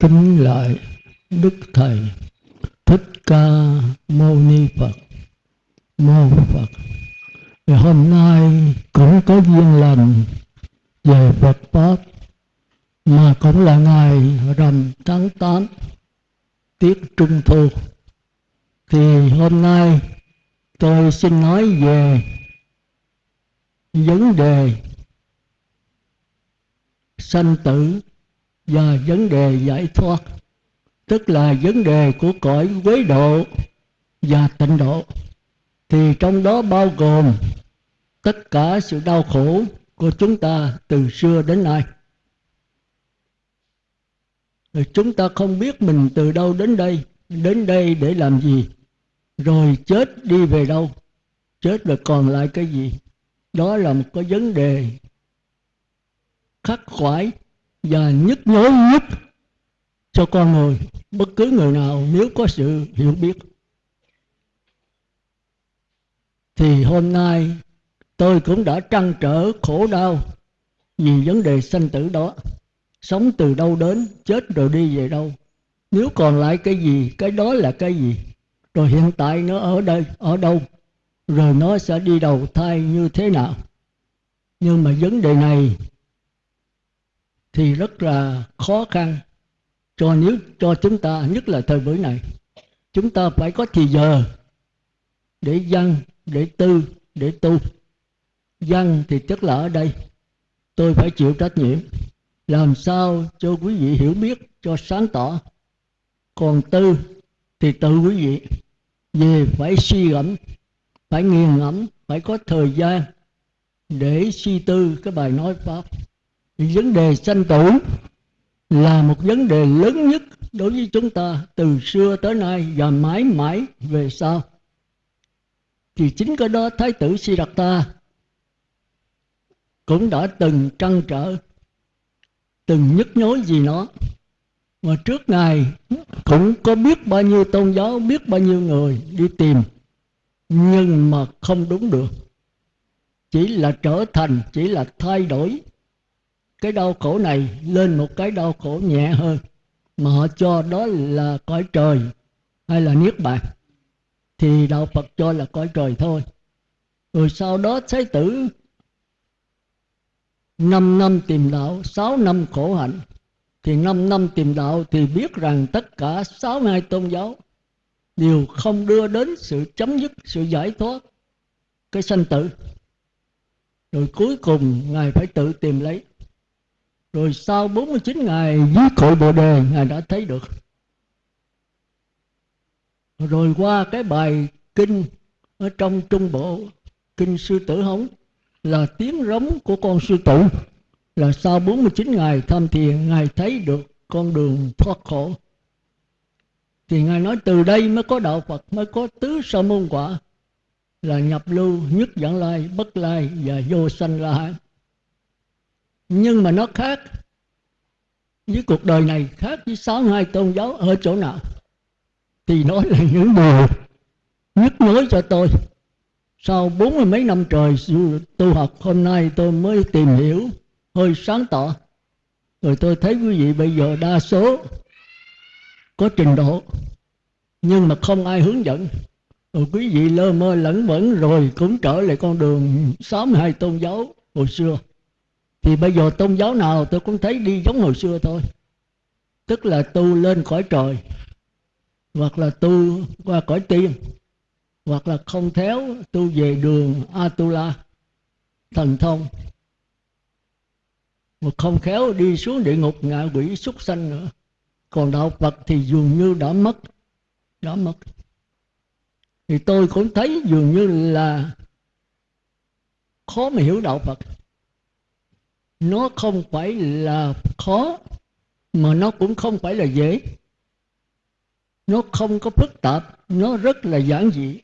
kính lại đức thầy thích ca mâu ni phật. Mô phật. Thì hôm nay cũng có duyên lành về phật pháp, mà cũng là ngày rằm tháng 8 tiết trung thu. Thì hôm nay tôi xin nói về vấn đề sanh tử và vấn đề giải thoát, tức là vấn đề của cõi quế độ và tịnh độ. Thì trong đó bao gồm tất cả sự đau khổ của chúng ta từ xưa đến nay. Rồi chúng ta không biết mình từ đâu đến đây đến đây để làm gì, rồi chết đi về đâu, chết rồi còn lại cái gì. Đó là một cái vấn đề khắc khoải và nhức nhối nhất cho con người, bất cứ người nào nếu có sự hiểu biết. Thì hôm nay tôi cũng đã trăn trở khổ đau vì vấn đề sanh tử đó. Sống từ đâu đến, chết rồi đi về đâu. Nếu còn lại cái gì, cái đó là cái gì? Rồi hiện tại nó ở đây, ở đâu? Rồi nó sẽ đi đầu thai như thế nào? Nhưng mà vấn đề này thì rất là khó khăn cho nếu cho chúng ta, nhất là thời buổi này. Chúng ta phải có thì giờ để dân, để tư, để tu. Dân thì chắc là ở đây. Tôi phải chịu trách nhiệm. Làm sao cho quý vị hiểu biết, cho sáng tỏ. Còn tư thì tự quý vị. Về phải suy gẫm phải nghiền ngẫm, phải có thời gian để suy tư cái bài nói pháp vấn đề sanh tử là một vấn đề lớn nhất đối với chúng ta từ xưa tới nay và mãi mãi về sau. Thì chính cái đó thái tử Siddhartha cũng đã từng trăn trở, từng nhức nhối gì nó. Mà trước ngày cũng có biết bao nhiêu tôn giáo, biết bao nhiêu người đi tìm, nhưng mà không đúng được. Chỉ là trở thành, chỉ là thay đổi cái đau khổ này lên một cái đau khổ nhẹ hơn mà họ cho đó là cõi trời hay là niết bàn. Thì đạo phật cho là cõi trời thôi. Rồi sau đó thái tử năm năm tìm đạo, sáu năm khổ hạnh. Thì năm năm tìm đạo thì biết rằng tất cả sáu hai tôn giáo đều không đưa đến sự chấm dứt, sự giải thoát cái sanh tử. Rồi cuối cùng ngài phải tự tìm lấy rồi sau 49 ngày dưới cội bồ đề, ngài đã thấy được. Rồi qua cái bài kinh ở trong trung bộ, kinh sư tử hống, là tiếng rống của con sư tử. Là sau 49 ngày tham thiền ngài thấy được con đường thoát khổ. Thì ngài nói từ đây mới có đạo phật, mới có tứ sa môn quả, là nhập lưu, nhất dẫn lai, bất lai và vô sanh la hán nhưng mà nó khác. Với cuộc đời này khác với sáu hai tôn giáo ở chỗ nào. Thì nó là những điều nhức nhối cho tôi. Sau bốn mươi mấy năm trời tu học, hôm nay tôi mới tìm hiểu hơi sáng tỏ. Rồi tôi thấy quý vị bây giờ đa số có trình độ, nhưng mà không ai hướng dẫn. Rồi quý vị lơ mơ lẫn vẫn rồi cũng trở lại con đường sáu mươi hai tôn giáo hồi xưa thì bây giờ tôn giáo nào tôi cũng thấy đi giống hồi xưa thôi. Tức là tu lên cõi trời, hoặc là tu qua cõi tiên, hoặc là không theo tu về đường Atula, thần thông. Một không khéo đi xuống địa ngục ngạ quỷ súc sanh nữa. Còn đạo Phật thì dường như đã mất đã mất. Thì tôi cũng thấy dường như là khó mà hiểu đạo Phật nó không phải là khó, mà nó cũng không phải là dễ. Nó không có phức tạp, nó rất là giản dị.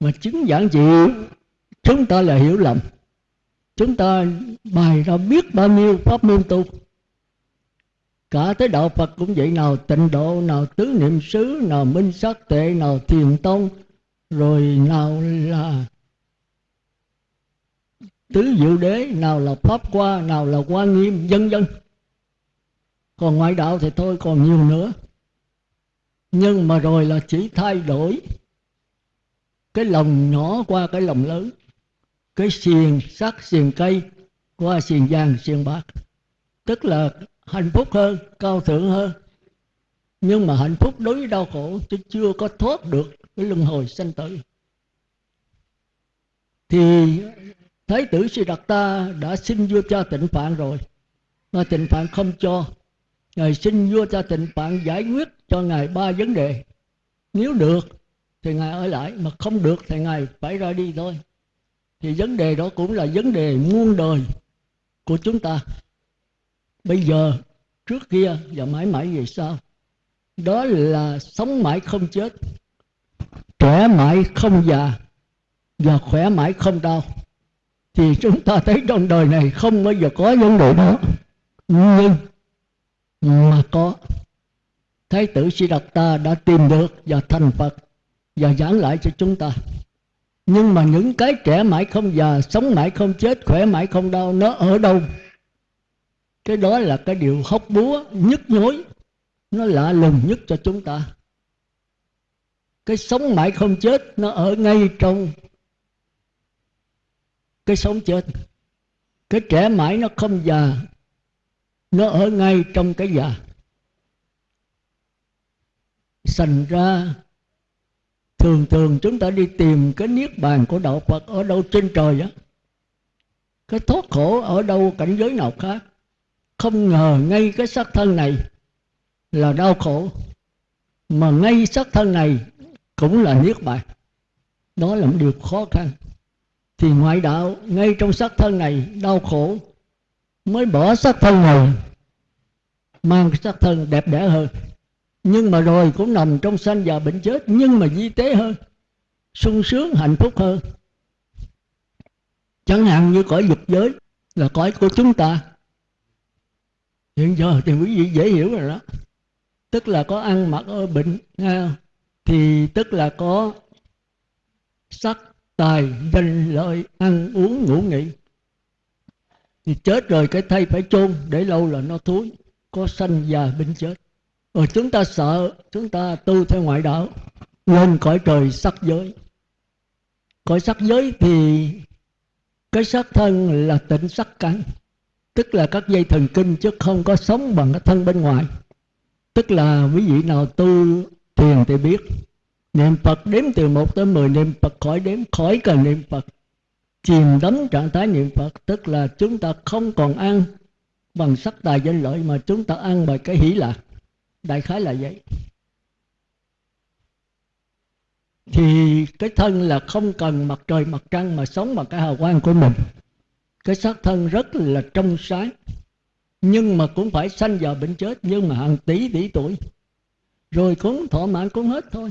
Mà chứng giản dị, chúng ta là hiểu lầm. Chúng ta bài ra biết bao nhiêu pháp môn tu. Cả tới đạo phật cũng vậy, nào tịnh độ, nào tứ niệm xứ, nào minh sát tệ, nào thiền tông, rồi nào là tứ diệu đế, nào là pháp qua nào là quan nghiêm, vân vân. Còn ngoại đạo thì thôi, còn nhiều nữa. Nhưng mà rồi là chỉ thay đổi cái lòng nhỏ qua cái lòng lớn. Cái xiềng sắt, xiềng cây qua xiềng vàng, xiềng bạc. Tức là hạnh phúc hơn, cao thượng hơn. Nhưng mà hạnh phúc đối với đau khổ chứ chưa có thoát được cái luân hồi sanh tử. Thì thái tử Siddhartha đã xin vua cha tịnh phạn rồi. Mà tịnh phạn không cho. Ngài xin vua cha tịnh phạn giải quyết cho ngài ba vấn đề. Nếu được, thì ngài ở lại. Mà không được, thì ngài phải ra đi thôi. Thì vấn đề đó cũng là vấn đề muôn đời của chúng ta. Bây giờ, trước kia và mãi mãi về sau, đó là sống mãi không chết, trẻ mãi không già và khỏe mãi không đau thì chúng ta thấy trong đời này không bao giờ có vấn đề đó. Nhưng mà có. Thái tử sĩ độc ta đã tìm được và thành Phật và giảng lại cho chúng ta. Nhưng mà những cái trẻ mãi không già, sống mãi không chết, khỏe mãi không đau, nó ở đâu? Cái đó là cái điều hóc búa nhức nhối. Nó lạ lùng nhất cho chúng ta. Cái sống mãi không chết, nó ở ngay trong cái sống chết, cái trẻ mãi nó không già, nó ở ngay trong cái già. Thành ra, thường thường chúng ta đi tìm cái niết bàn của đạo phật ở đâu trên trời á, cái thoát khổ ở đâu cảnh giới nào khác, không ngờ ngay cái xác thân này là đau khổ, mà ngay xác thân này cũng là niết bàn. Đó là một điều khó khăn thì ngoại đạo ngay trong xác thân này đau khổ, mới bỏ xác thân này mang xác thân đẹp đẽ hơn. Nhưng mà rồi cũng nằm trong sanh và bệnh chết, nhưng mà di tế hơn, sung sướng, hạnh phúc hơn. Chẳng hạn như cõi dục giới là cõi của chúng ta. Hiện giờ thì quý vị dễ hiểu rồi đó. Tức là có ăn mặc ở bệnh à, thì tức là có sắc tài danh lợi ăn uống ngủ nghỉ. Thì chết rồi cái thây phải chôn, để lâu là nó thối, có sanh già bệnh chết. Rồi chúng ta sợ, chúng ta tu theo ngoại đạo lên cõi trời sắc giới. Cõi sắc giới thì cái sắc thân là tịnh sắc căn tức là các dây thần kinh chứ không có sống bằng cái thân bên ngoài. Tức là quý vị nào tu thiền thì biết niệm phật đếm từ một tới mười, niệm phật khỏi đếm, khỏi cần niệm phật. Chìm đắm trạng thái niệm phật, tức là chúng ta không còn ăn bằng sắc tài danh lợi mà chúng ta ăn bằng cái hỷ lạc. Đại khái là vậy. Thì cái thân là không cần mặt trời, mặt trăng mà sống bằng cái hào quang của mình. Cái xác thân rất là trong sáng, nhưng mà cũng phải sanh vào bệnh chết, nhưng mà hàng tỷ tỷ tuổi. Rồi cũng thọ mạng cũng hết thôi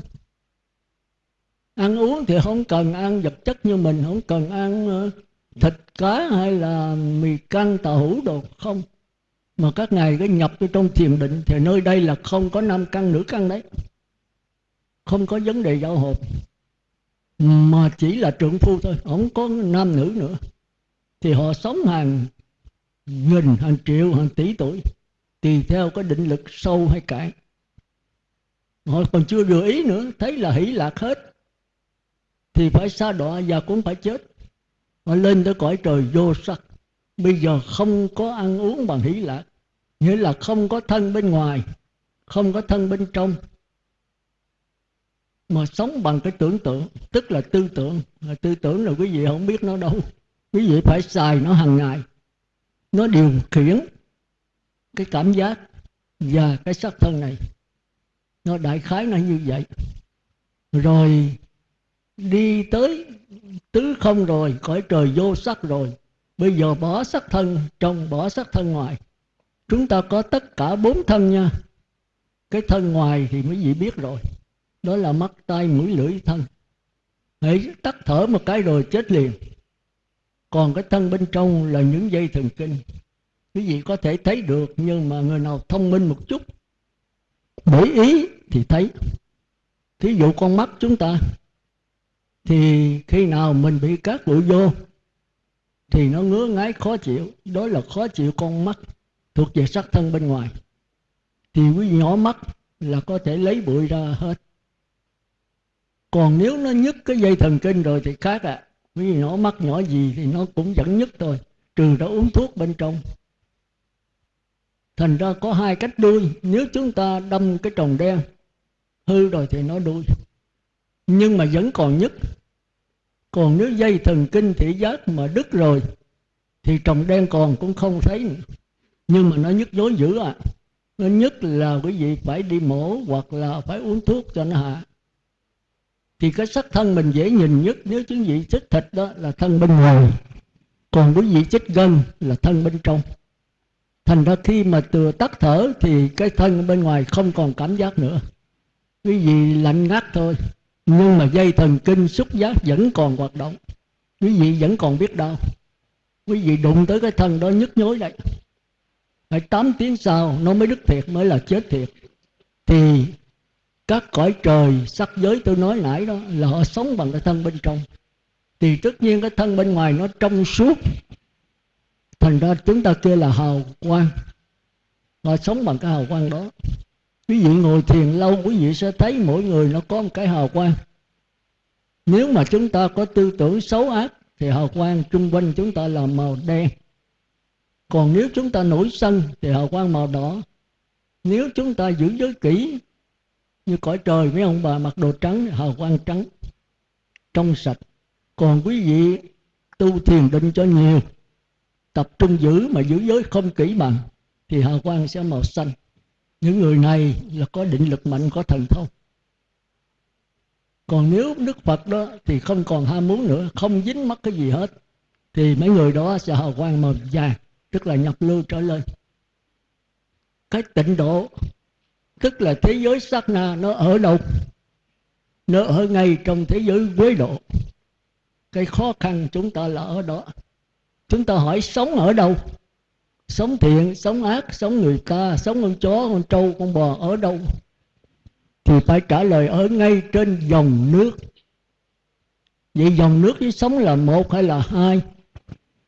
ăn uống thì không cần ăn vật chất như mình, không cần ăn ờ, thịt, cá hay là mì canh tàu hủ đồ không. Mà các ngài cái nhập vô trong thiền định thì nơi đây là không có nam căn nữ căn đấy. Không có vấn đề giao hộp mà chỉ là trượng phu thôi, không có nam nữ nữa. Thì họ sống hàng nghìn, hàng triệu, hàng tỷ tuổi, tùy theo cái định lực sâu hay cạn. Họ còn chưa vừa ý nữa, thấy là hỷ lạc hết thì phải xa đọa và cũng phải chết. Mà lên tới cõi trời vô sắc. Bây giờ không có ăn uống bằng hỷ lạc nghĩa là không có thân bên ngoài, không có thân bên trong. Mà sống bằng cái tưởng tượng, tức là tư tưởng. Tư tưởng là quý vị không biết nó đâu. Quý vị phải xài nó hàng ngày. Nó điều khiển cái cảm giác và cái sắc thân này. Nó đại khái là như vậy. Rồi đi tới tứ không rồi, cõi trời vô sắc rồi. Bây giờ bỏ sắc thân trong bỏ sắc thân ngoài. Chúng ta có tất cả bốn thân nha. Cái thân ngoài thì mấy vị biết rồi. Đó là mắt tay mũi, lưỡi, thân. Hãy tắt thở một cái rồi chết liền. Còn cái thân bên trong là những dây thần kinh. Quý vị có thể thấy được, nhưng mà người nào thông minh một chút, để ý thì thấy. Thí dụ con mắt chúng ta thì khi nào mình bị cát bụi vô, thì nó ngứa ngáy, khó chịu. Đó là khó chịu con mắt thuộc về sắc thân bên ngoài. Thì quý nhỏ mắt là có thể lấy bụi ra hết. Còn nếu nó nhức cái dây thần kinh rồi thì khác ạ. À. quý vị nhỏ mắt nhỏ gì thì nó cũng vẫn nhức thôi, trừ đã uống thuốc bên trong. Thành ra có hai cách đuôi. Nếu chúng ta đâm cái trồng đen hư rồi thì nó đuôi. Nhưng mà vẫn còn nhức còn nếu dây thần kinh thị giác mà đứt rồi, thì trồng đen còn cũng không thấy nữa. nhưng mà nó nhức dối dữ à. Nó nhất là quý vị phải đi mổ hoặc là phải uống thuốc cho nó hạ. Thì cái sắc thân mình dễ nhìn nhất, nếu quý vị chích thịt đó, là thân bên ngoài. Còn quý vị chích gân, là thân bên trong. Thành ra khi mà từ tắt thở, thì cái thân bên ngoài không còn cảm giác nữa. Quý vị lạnh ngắt thôi nhưng mà dây thần kinh xúc giác vẫn còn hoạt động. Quý vị vẫn còn biết đau quý vị đụng tới cái thân đó nhức nhối đấy phải 8 tiếng sau, nó mới đứt thiệt, mới là chết thiệt. Thì các cõi trời, sắc giới tôi nói nãy đó, là họ sống bằng cái thân bên trong. Thì tất nhiên cái thân bên ngoài nó trong suốt. Thành ra chúng ta kêu là hào quang. Họ sống bằng cái hào quang đó quý vị ngồi thiền lâu, quý vị sẽ thấy mỗi người nó có một cái hào quang. Nếu mà chúng ta có tư tưởng xấu ác, thì hào quang chung quanh chúng ta là màu đen. Còn nếu chúng ta nổi sân thì hào quang màu đỏ. Nếu chúng ta giữ giới kỹ như cõi trời, mấy ông bà mặc đồ trắng, hào quang trắng, trong sạch. Còn quý vị tu thiền định cho nhiều, tập trung giữ mà giữ giới không kỹ bằng thì hào quang sẽ màu xanh những người này là có định lực mạnh, có thần thông. Còn nếu đức phật đó thì không còn ham muốn nữa, không dính mắc cái gì hết, thì mấy người đó sẽ hào quang màu vàng, tức là nhập lưu trở lên. Cái tịnh độ, tức là thế giới sát na, nó ở đâu? Nó ở ngay trong thế giới quế độ. Cái khó khăn chúng ta là ở đó. Chúng ta hỏi sống ở đâu? Sống thiện, sống ác, sống người ta sống con chó, con trâu, con bò ở đâu thì phải trả lời ở ngay trên dòng nước. Vậy dòng nước với sống là một hay là hai?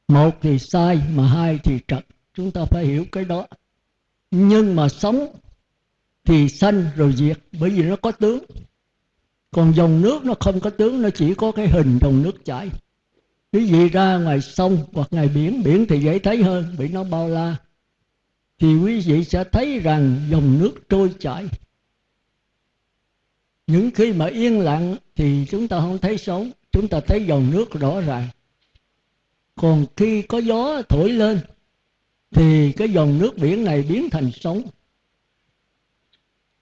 Một thì sai mà hai thì trật. Chúng ta phải hiểu cái đó. Nhưng mà sống thì sanh rồi diệt, bởi vì nó có tướng. Còn dòng nước nó không có tướng, nó chỉ có cái hình dòng nước chảy quý vị ra ngoài sông hoặc ngoài biển biển thì dễ thấy hơn, bị nó bao la. Thì quý vị sẽ thấy rằng dòng nước trôi chảy. Những khi mà yên lặng thì chúng ta không thấy sống chúng ta thấy dòng nước rõ ràng. Còn khi có gió thổi lên, thì cái dòng nước biển này biến thành sóng.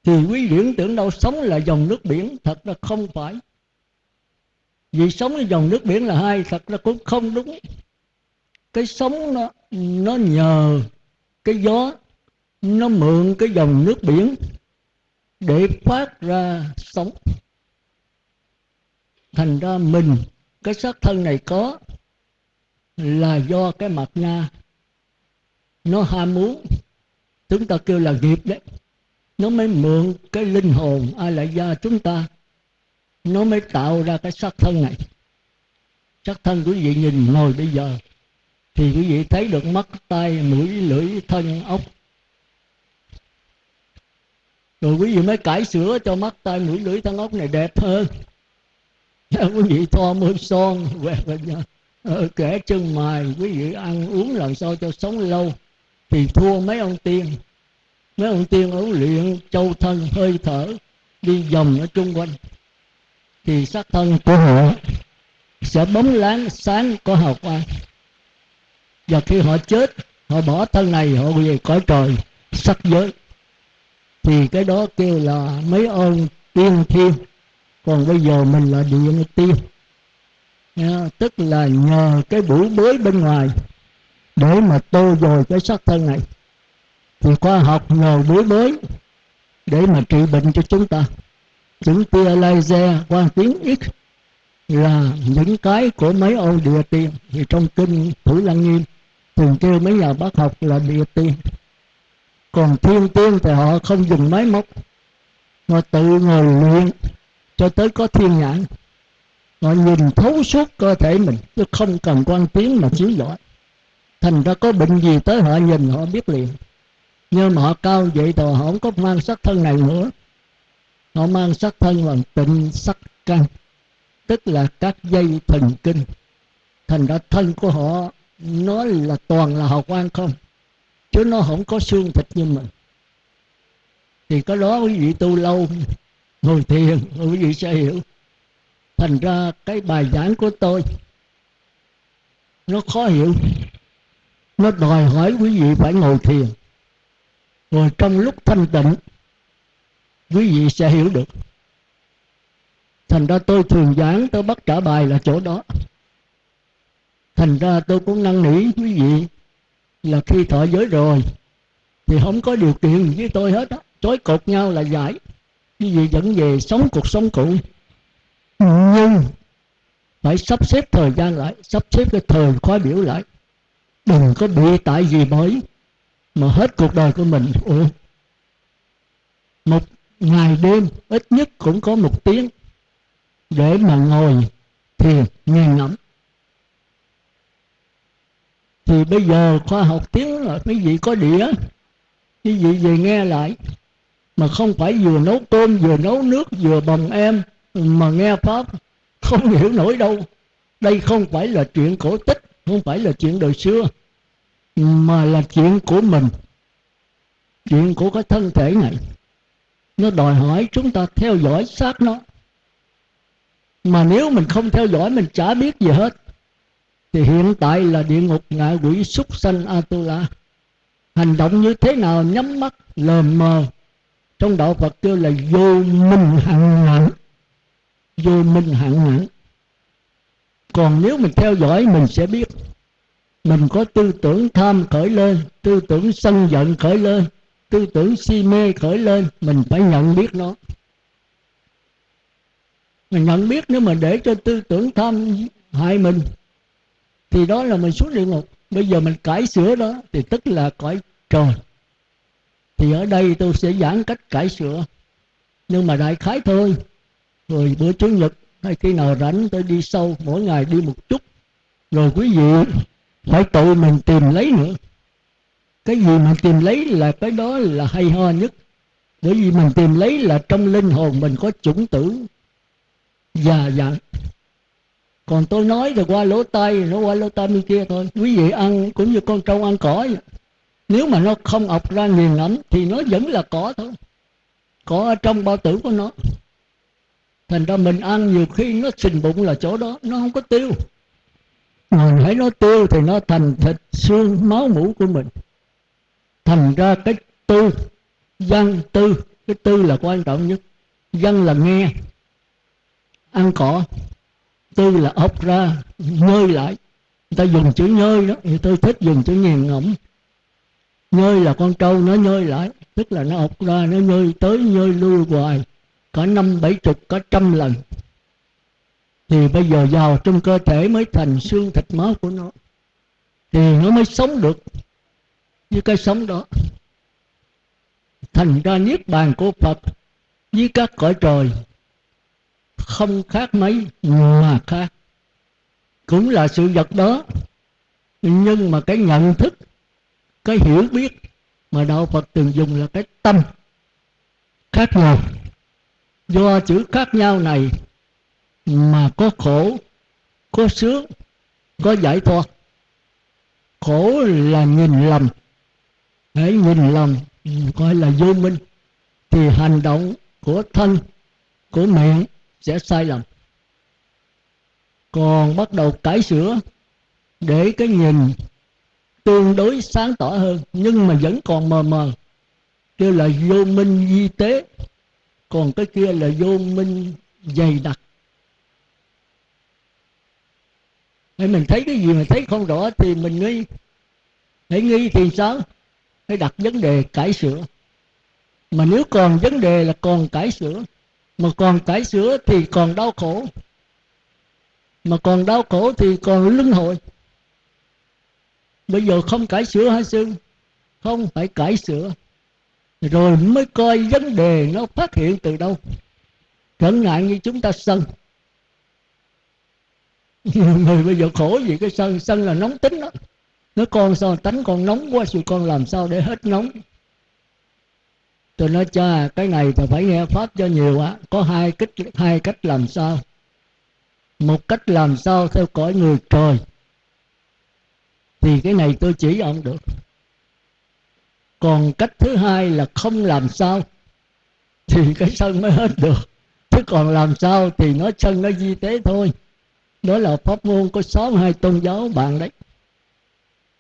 Thì quý vị tưởng đâu sống là dòng nước biển, thật là không phải vì sống với dòng nước biển là hai thật ra cũng không đúng. Cái sống nó nó nhờ cái gió, nó mượn cái dòng nước biển để phát ra sống thành ra mình, cái xác thân này có là do cái mặt na. Nó ham muốn. Chúng ta kêu là nghiệp đấy. Nó mới mượn cái linh hồn ai lại gia chúng ta nó mới tạo ra cái sắc thân này. Sắc thân quý vị nhìn ngồi bây giờ thì quý vị thấy được mắt tay mũi lưỡi thân ốc. Rồi quý vị mới cải sửa cho mắt tay mũi lưỡi thân ốc này đẹp hơn. Quý vị thoa môi son quẹt lên nhau, ờ, kẻ chân mài quý vị ăn uống làm sao cho sống lâu. Thì thua mấy ông tiên. Mấy ông tiên ấu luyện châu thân hơi thở đi vòng ở chung quanh thì sắc thân của họ sẽ bóng láng sáng có hào quang. Và khi họ chết họ bỏ thân này họ về cõi trời sắc giới. Thì cái đó kêu là mấy ông tiên thiên. Còn bây giờ mình là điện tiên. Nha, tức là nhờ cái bủi bới bên ngoài để mà tô dồi cái sắc thân này. Thì khoa học nhờ bủi bới để mà trị bệnh cho chúng ta chữ tia laser qua tiếng x là những cái của mấy ô địa tiên. Thì trong kinh thủ lăng nghiêm, thường kêu mấy nhà bác học là địa tiên. Còn thiên tiên thì họ không dùng máy móc họ tự ngồi luyện cho tới có thiên nhãn. Họ nhìn thấu suốt cơ thể mình, chứ không cần quan tiếng mà chiếu giỏi. Thành ra có bệnh gì tới họ nhìn họ biết liền. Nhưng mà họ cao vậy rồi họ không có mang sắc thân này nữa họ mang sắc thân bằng tịnh sắc căn tức là các dây thần kinh. Thành ra thân của họ nó là toàn là hào quang không, chứ nó không có xương thịt như mình. Thì có đó quý vị tu lâu, ngồi thiền, quý vị sẽ hiểu. Thành ra cái bài giảng của tôi, nó khó hiểu. Nó đòi hỏi quý vị phải ngồi thiền. Rồi trong lúc thanh tịnh quý vị sẽ hiểu được. Thành ra tôi thường giảng, tôi bắt trả bài là chỗ đó. Thành ra tôi cũng năn nỉ quý vị là khi thọ giới rồi, thì không có điều kiện với tôi hết á. Chối cột nhau là giải. Quý vị dẫn về sống cuộc sống cũ. Nhưng phải sắp xếp thời gian lại, sắp xếp cái thời khóa biểu lại. Đừng có bị tại gì mới mà hết cuộc đời của mình. Ủa? Một ngày đêm ít nhất cũng có một tiếng để mà ngồi thiền nghiền ngẫm thì bây giờ khoa học tiếng là quý vị có đĩa. Quý vị về nghe lại? Mà không phải vừa nấu cơm, vừa nấu nước, vừa bồng em mà nghe pháp. Không hiểu nổi đâu. Đây không phải là chuyện cổ tích, không phải là chuyện đời xưa, mà là chuyện của mình, chuyện của cái thân thể này nó đòi hỏi chúng ta theo dõi sát nó. Mà nếu mình không theo dõi, mình chả biết gì hết. Thì hiện tại là địa ngục ngạ quỷ súc sanh atula. Hành động như thế nào, nhắm mắt, lờ mờ. Trong đạo phật kêu là vô minh hạng nặng vô minh hạng nặng còn nếu mình theo dõi, mình sẽ biết. Mình có tư tưởng tham khởi lên, tư tưởng sân giận khởi lên tư tưởng si mê khởi lên, mình phải nhận biết nó. Mình nhận biết nếu mà để cho tư tưởng tham hại mình, thì đó là mình xuống địa ngục. Bây giờ mình cải sửa đó, thì tức là cõi trời. Thì ở đây tôi sẽ giảng cách cải sửa. Nhưng mà đại khái thôi, rồi bữa chủ nhật, hay khi nào rảnh tôi đi sâu mỗi ngày đi một chút. Rồi quý vị phải tự mình tìm lấy nữa cái gì mà tìm lấy là cái đó là hay ho nhất. Bởi vì mình tìm lấy là trong linh hồn mình có chủng tử. Già dặn còn tôi nói thì qua lỗ tai, nó qua lỗ tai bên kia thôi. Quý vị ăn cũng như con trâu ăn cỏ. Vậy. nếu mà nó không ọc ra nghiền ngẫm thì nó vẫn là cỏ thôi. Cỏ ở trong bao tử của nó. Thành ra mình ăn nhiều khi nó sình bụng là chỗ đó, nó không có tiêu. Mình thấy nó tiêu thì nó thành thịt xương, máu mũ của mình thành ra cái tư, văn tư, cái tư là quan trọng nhất. Văn là nghe, ăn cỏ. Tư là ốc ra, nhơi lại. Người ta dùng chữ nhơi đó, thì tôi thích dùng chữ nhàn ngẫm nhơi là con trâu, nó nhơi lại. Tức là nó ọc ra, nó nhơi tới, nhơi lui hoài. Cả năm bảy chục, cả trăm lần. Thì bây giờ vào trong cơ thể mới thành xương thịt máu của nó. Thì nó mới sống được với cái sống đó. Thành ra niết bàn của phật với các cõi trời không khác mấy mà khác. Cũng là sự vật đó, nhưng mà cái nhận thức, cái hiểu biết mà đạo phật từng dùng là cái tâm khác nhau. Do chữ khác nhau này mà có khổ, có sướng, có giải thoát. Khổ là nhìn lầm hãy nhìn lầm coi là vô minh, thì hành động của thân, của miệng sẽ sai lầm. Còn bắt đầu cải sửa để cái nhìn tương đối sáng tỏ hơn, nhưng mà vẫn còn mờ mờ. Kêu là vô minh di tế, còn cái kia là vô minh dày đặc. Hay mình thấy cái gì mà thấy không rõ thì mình nghi hãy nghi thì sao? Phải đặt vấn đề cải sửa. Mà nếu còn vấn đề là còn cải sửa, mà còn cải sửa thì còn đau khổ. Mà còn đau khổ thì còn luân hồi. Bây giờ không cải sửa hả sư? Không phải cải sửa. Rồi mới coi vấn đề nó phát hiện từ đâu. Trở ngại như chúng ta sân. Người bây giờ khổ vì cái sân? Sân là nóng tính đó nói con sao tánh con nóng quá rồi con làm sao để hết nóng? Tôi nói, cha, cái này thì phải nghe pháp cho nhiều á có hai cách hai cách làm sao? Một cách làm sao theo cõi người trời, thì cái này tôi chỉ ông được. Còn cách thứ hai là không làm sao, thì cái sân mới hết được. Chứ còn làm sao thì nó sân nó di tế thôi. Đó là pháp môn có sáu hai tôn giáo bạn đấy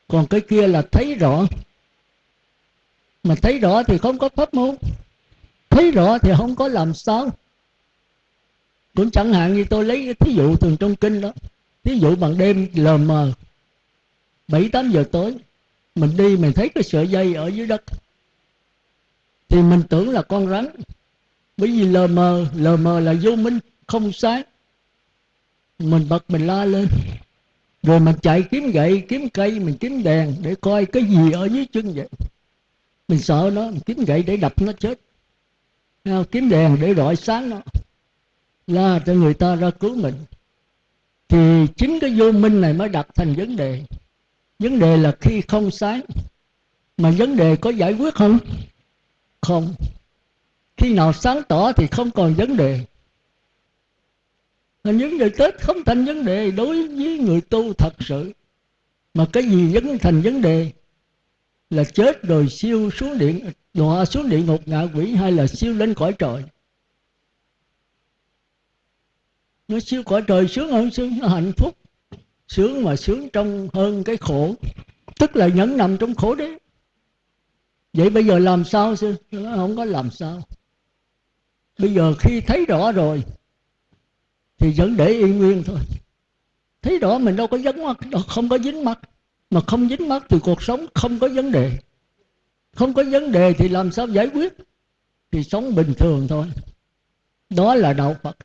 còn cái kia là thấy rõ. Mà thấy rõ thì không có pháp môn. Thấy rõ thì không có làm sao. Cũng chẳng hạn như tôi lấy cái thí dụ thường trong kinh đó. Thí dụ bằng đêm lờ mờ, bảy, tám giờ tối, mình đi mình thấy cái sợi dây ở dưới đất. Thì mình tưởng là con rắn. Bởi vì lờ mờ lờ mờ là vô minh, không sáng mình bật mình la lên rồi mình chạy kiếm gậy, kiếm cây, mình kiếm đèn để coi cái gì ở dưới chân vậy? Mình sợ nó, mình kiếm gậy để đập nó chết. Kiếm đèn để rọi sáng nó. La cho người ta ra cứu mình. Thì chính cái vô minh này mới đặt thành vấn đề. Vấn đề là khi không sáng, mà vấn đề có giải quyết không? Không. Khi nào sáng tỏ thì không còn vấn đề vấn đề tết không thành vấn đề đối với người tu thật sự. Mà cái gì vẫn thành vấn đề là chết rồi siêu xuống điện, đọa xuống địa ngục ngạ quỷ hay là siêu lên cõi trời. Nó siêu cõi trời sướng hơn sướng nó hạnh phúc, sướng mà sướng trong hơn cái khổ. Tức là nhẫn nằm trong khổ đấy vậy bây giờ làm sao sư? Nó không có làm sao. Bây giờ khi thấy rõ rồi thì vẫn để yên nguyên thôi. Thấy rõ mình đâu có dính mắt, đâu, không có dính mắt. Mà không dính mắt thì cuộc sống không có vấn đề. Không có vấn đề thì làm sao giải quyết? Thì sống bình thường thôi. Đó là đạo phật.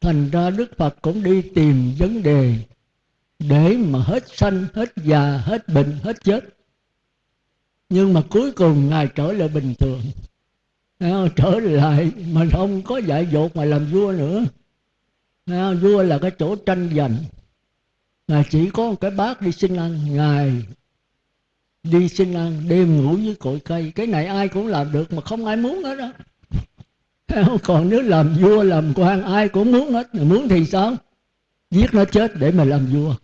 Thành ra đức phật cũng đi tìm vấn đề để mà hết sanh, hết già, hết bệnh, hết chết. Nhưng mà cuối cùng ngài trở lại bình thường. Trở lại mà không có dạy dột mà làm vua nữa vua là cái chỗ tranh giành. Ngài chỉ có một cái bát đi xin ăn. Ngài đi xin ăn, đêm ngủ với cội cây. Cái này ai cũng làm được mà không ai muốn hết đó còn nếu làm vua, làm quan, ai cũng muốn hết. Muốn thì sao? Giết nó chết để mà làm vua.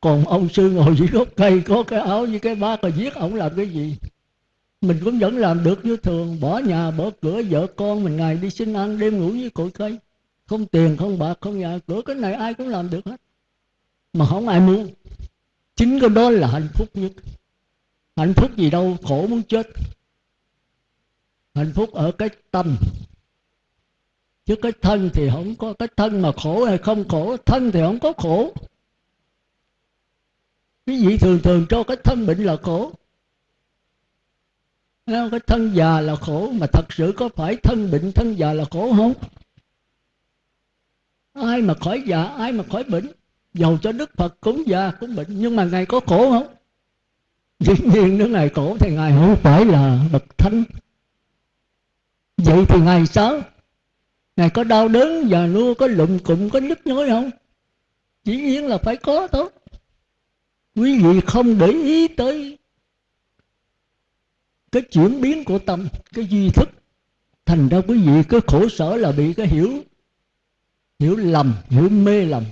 Còn ông sư ngồi dưới gốc cây, có cái áo với cái bát rồi giết ông làm cái gì? Mình cũng vẫn làm được như thường. Bỏ nhà, bỏ cửa, vợ con mình ngày đi xin ăn đêm ngủ với cội cây không tiền, không bạc, không nhà, cửa, cái này ai cũng làm được hết. Mà không ai muốn. Chính cái đó là hạnh phúc nhất. Hạnh phúc gì đâu, khổ muốn chết. Hạnh phúc ở cái tâm. Chứ cái thân thì không có, cái thân mà khổ hay không khổ, thân thì không có khổ. Cái gì thường thường cho cái thân bệnh là khổ. Cái thân già là khổ, mà thật sự có phải thân bệnh, thân già là khổ không? Ai mà khỏi già, ai mà khỏi bệnh dầu cho đức phật cũng già cũng bệnh. Nhưng mà ngài có khổ không? Dĩ nhiên nếu ngài khổ thì ngài không phải là bậc thánh. Vậy thì ngài sao? Ngài có đau đớn và nua, có lụm cụm, có nhức nhối không? Dĩ nhiên là phải có thôi. Quý vị không để ý tới cái chuyển biến của tâm, cái duy thức. Thành ra quý vị cái khổ sở là bị cái hiểu hiểu lầm hiểu mê lầm.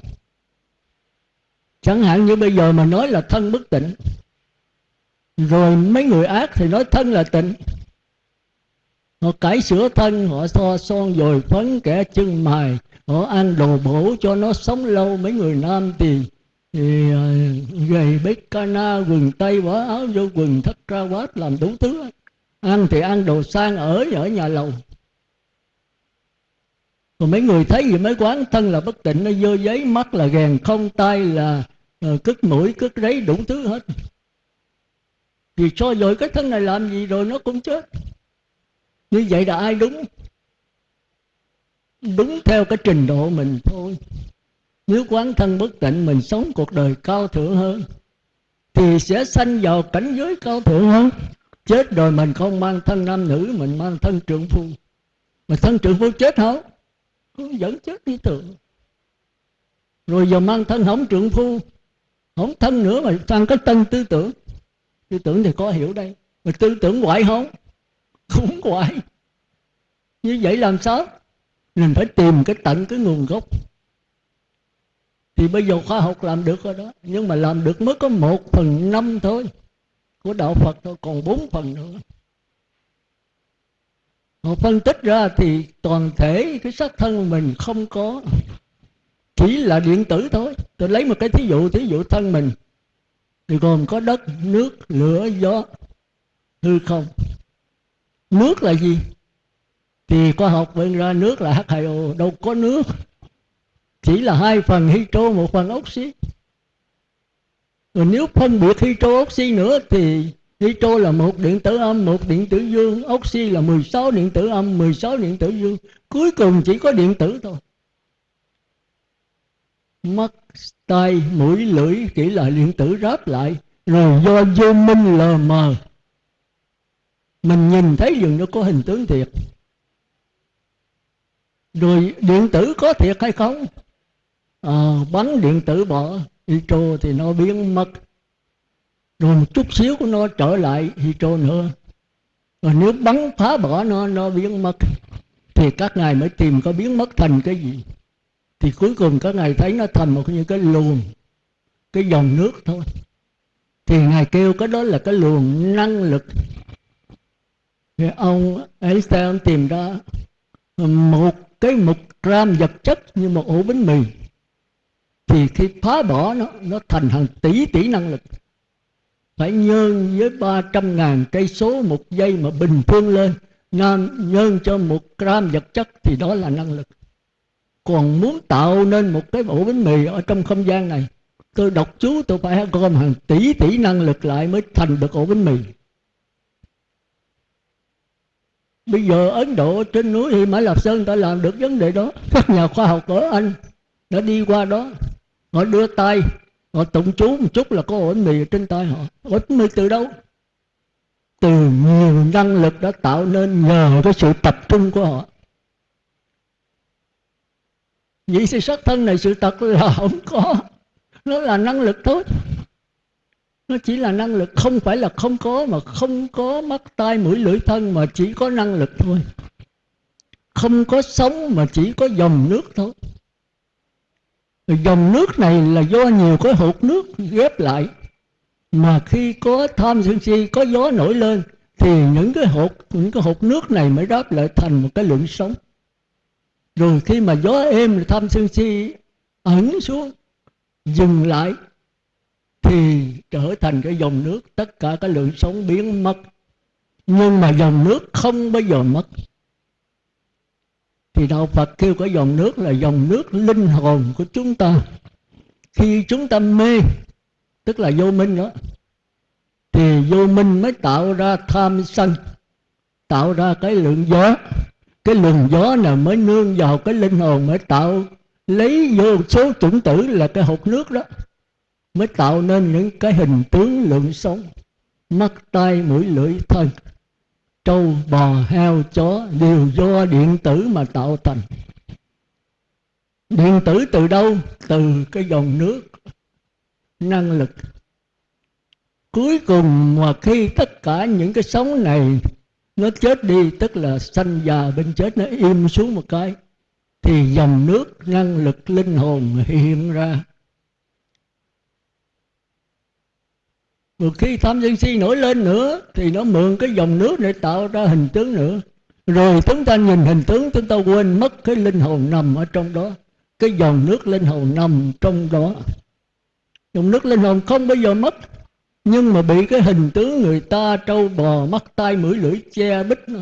Chẳng hạn như bây giờ mà nói là thân bất tịnh rồi mấy người ác thì nói thân là tịnh. Họ cải sửa thân họ so son dồi phấn kẻ chân mài họ ăn đồ bổ cho nó sống lâu. Mấy người nam thì, thì ờ, gầy bếp cana quần tây bỏ áo vô quần thất ra quát làm đủ thứ ăn thì ăn đồ sang ở ở nhà lầu còn mấy người thấy gì mấy quán thân là bất tịnh nó dơ giấy mắt là ghèn không tay là uh, cất mũi cất rấy đủ thứ hết. Vì cho dội cái thân này làm gì rồi nó cũng chết. Như vậy là ai đúng? Đúng theo cái trình độ mình thôi. Nếu quán thân bất tịnh mình sống cuộc đời cao thượng hơn thì sẽ sanh vào cảnh giới cao thượng hơn. Chết rồi mình không mang thân nam nữ mình mang thân trượng phu. Mà thân trượng phu chết không? Dẫn chết đi thường rồi giờ mang thân hỏng trượng phu hỏng thân nữa mà sang cái tân tư tưởng. Tư tưởng thì có hiểu đây, mà tư tưởng hoại không? Không hoại như vậy làm sao? Mình phải tìm cái tận cái nguồn gốc. Thì bây giờ khoa học làm được rồi đó, nhưng mà làm được mới có một phần năm thôi. Của đạo phật thôi, còn bốn phần nữa họ phân tích ra thì toàn thể cái xác thân mình không có, chỉ là điện tử thôi. Tôi lấy một cái thí dụ thí dụ thân mình. Thì gồm có đất, nước, lửa, gió, hư không. Nước là gì? Thì khoa học bên ra nước là H2O đâu có nước. Chỉ là hai phần hydro, một phần oxy. Rồi nếu phân biệt hydro, oxy nữa thì Nitro là một điện tử âm một điện tử dương. Oxy là 16 điện tử âm 16 điện tử dương. Cuối cùng chỉ có điện tử thôi. Mắt tay mũi lưỡi chỉ là điện tử ráp lại. Rồi do vô minh lờ mờ. Mình nhìn thấy dường nó có hình tướng thiệt. Rồi điện tử có thiệt hay không? À, bắn điện tử bỏ. Nitro thì nó biến mất rồi một chút xíu của nó trở lại hydro nữa. Rồi nếu bắn phá bỏ nó nó biến mất. Thì các ngài mới tìm có biến mất thành cái gì. Thì cuối cùng các ngài thấy nó thành một như cái luồng, cái dòng nước thôi. Thì ngài kêu cái đó là cái luồng năng lực. Thì ông Einstein tìm ra một cái một gram vật chất như một ổ bánh mì. Thì khi phá bỏ nó nó thành hàng tỷ tỷ năng lực phải nhân với 300 ngàn cây số một giây mà bình phương lên. Nhân, nhân cho một gram vật chất thì đó là năng lực. Còn muốn tạo nên một cái ổ bánh mì ở trong không gian này tôi đọc chú tôi phải gom hàng tỷ tỷ năng lực lại mới thành được ổ bánh mì. Bây giờ ấn độ trên núi thì mã lạp sơn đã làm được vấn đề đó. Các nhà khoa học ở anh đã đi qua đó. Họ đưa tay họ tụng chú một chút là có ổ mì trên tay họ. Ổ mì từ đâu? Từ nhiều năng lực đã tạo nên nhờ cái sự tập trung của họ. Vậy sự sát thân này sự thật là không có. Nó là năng lực thôi. Nó chỉ là năng lực, không phải là không có mà không có mắt, tai, mũi, lưỡi, thân mà chỉ có năng lực thôi. Không có sống mà chỉ có dòng nước thôi dòng nước này là do nhiều cái hột nước ghép lại. Mà khi có tham sân si, có gió nổi lên, thì những cái hột, những cái hột nước này mới đáp lại thành một cái lượng sống. Rồi khi mà gió êm, tham sân si ẩn xuống, dừng lại, thì trở thành cái dòng nước, tất cả cái lượng sống biến mất. Nhưng mà dòng nước không bao giờ mất thì đạo phật kêu cái dòng nước là dòng nước linh hồn của chúng ta. Khi chúng ta mê, tức là vô minh đó, thì vô minh mới tạo ra tham sân, tạo ra cái lượng gió. Cái luồng gió nào mới nương vào cái linh hồn, mới tạo, lấy vô số chủng tử là cái hột nước đó, mới tạo nên những cái hình tướng lượng sống. Mắt, tai, mũi, lưỡi, thân trâu bò heo chó đều do điện tử mà tạo thành. Điện tử từ đâu? Từ cái dòng nước, năng lực. Cuối cùng mà khi tất cả những cái sống này nó chết đi, tức là sanh già bên chết nó im xuống một cái, thì dòng nước, năng lực, linh hồn hiện ra. Rồi khi tham sân si nổi lên nữa, Thì nó mượn cái dòng nước để tạo ra hình tướng nữa. Rồi chúng ta nhìn hình tướng, Chúng ta quên mất cái linh hồn nằm ở trong đó. Cái dòng nước linh hồn nằm trong đó. Dòng nước linh hồn không bao giờ mất, Nhưng mà bị cái hình tướng người ta Trâu bò, mắt tay mũi lưỡi che bít nó.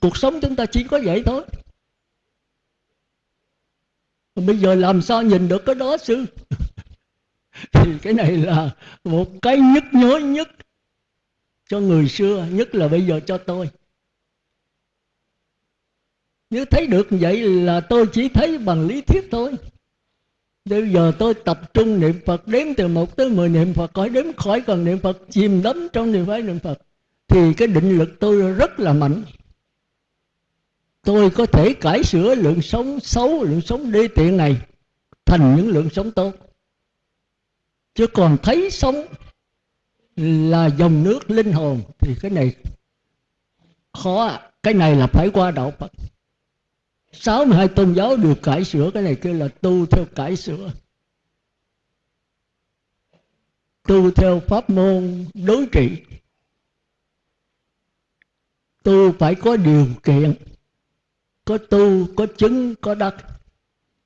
Cuộc sống chúng ta chỉ có vậy thôi. Bây giờ làm sao nhìn được cái đó sư Thì cái này là một cái nhức nhối nhất Cho người xưa Nhất là bây giờ cho tôi. Nếu thấy được vậy là tôi chỉ thấy bằng lý thuyết thôi. Bây giờ tôi tập trung niệm Phật Đếm từ một tới mười niệm Phật Khỏi đếm khỏi cần niệm Phật Chìm đắm trong niệm phái niệm Phật Thì cái định lực tôi rất là mạnh tôi có thể cải sửa lượng sống xấu, lượng sống đê tiện này thành những lượng sống tốt. Chứ còn thấy sống là dòng nước linh hồn, thì cái này khó à. cái này là phải qua đạo Phật. 62 tôn giáo được cải sửa, cái này kêu là tu theo cải sửa. Tu theo pháp môn đối trị. Tu phải có điều kiện có tu, có chứng, có đắc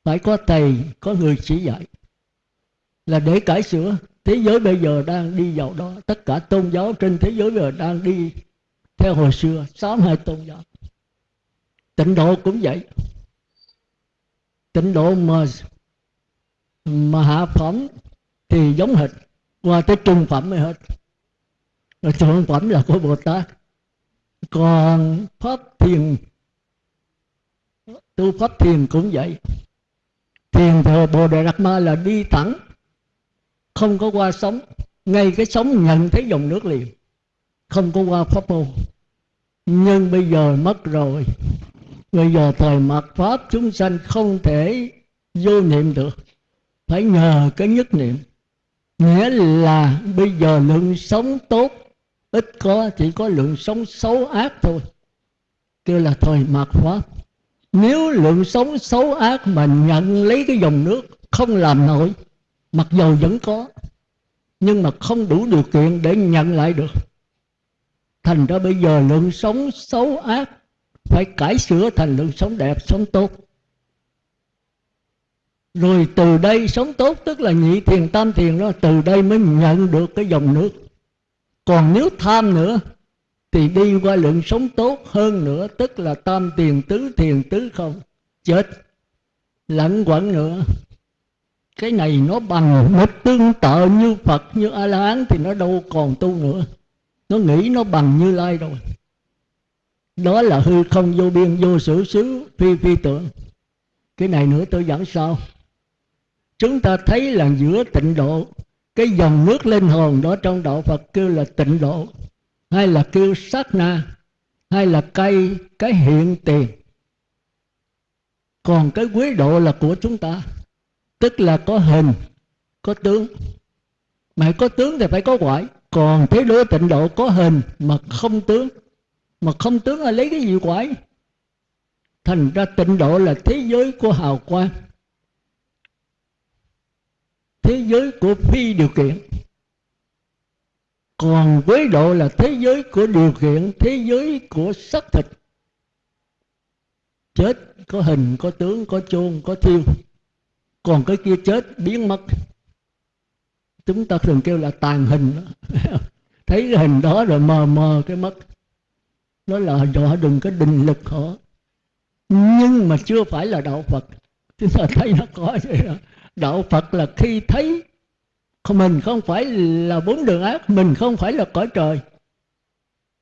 phải có thầy, có người chỉ dạy. Là để cải sửa. Thế giới bây giờ đang đi vào đó. Tất cả tôn giáo trên thế giới bây giờ đang đi theo hồi xưa. Sáu hai tôn giáo. Tịnh độ cũng vậy. Tịnh độ mà mà hạ phẩm thì giống hệt. Qua tới trung phẩm mới hết. Rồi thượng phẩm là của bồ tát. Còn pháp thiền tu pháp thiền cũng vậy. Thiền thờ bồ đề đạt ma là đi thẳng, không có qua sống ngay cái sống nhận thấy dòng nước liền, không có qua pháp môn. Nhưng bây giờ mất rồi. Bây giờ thời mặt pháp chúng sanh không thể vô niệm được. Phải nhờ cái nhất niệm. Nghĩa là bây giờ lượng sống tốt, ít có, chỉ có lượng sống xấu ác thôi. Kêu là thời mạt pháp nếu lượng sống xấu ác mà nhận lấy cái dòng nước không làm nổi, mặc dầu vẫn có, nhưng mà không đủ điều kiện để nhận lại được. Thành ra bây giờ lượng sống xấu ác phải cải sửa thành lượng sống đẹp sống tốt. Rồi từ đây sống tốt, tức là nhị thiền, tam thiền đó, từ đây mới nhận được cái dòng nước. Còn nếu tham nữa thì đi qua lượng sống tốt hơn nữa, tức là tam tiền tứ thiền tứ không. Chết. Lẫn quẩn nữa. Cái này nó bằng nó tương tự như phật, như a la hán thì nó đâu còn tu nữa. Nó nghĩ nó bằng như lai rồi. Đó là hư không vô biên, vô sử xứ, phi phi tưởng. Cái này nữa tôi giảng sau. Chúng ta thấy là giữa tịnh độ, cái dòng nước linh hồn đó trong đạo phật kêu là tịnh độ hay là kêu sát na, hay là cây cái hiện tiền. Còn cái quý độ là của chúng ta. Tức là có hình, có tướng. Mà có tướng thì phải có quải. Còn thế đối tịnh độ có hình mà không tướng. Mà không tướng là lấy cái gì quải? Thành ra tịnh độ là thế giới của hào quang. Thế giới của phi điều kiện còn với độ là thế giới của điều kiện, thế giới của xác thịt. Chết có hình, có tướng, có chôn có thiêu còn cái kia chết, biến mất. Chúng ta thường kêu là tàn hình. Thấy cái hình đó rồi mờ mờ cái mất. Đó là dọa đừng có định lực họ. Nhưng mà chưa phải là đạo phật. Chúng ta thấy nó có vậy đó. Đạo phật là khi thấy mình không phải là bốn đường ác, mình không phải là cõi trời.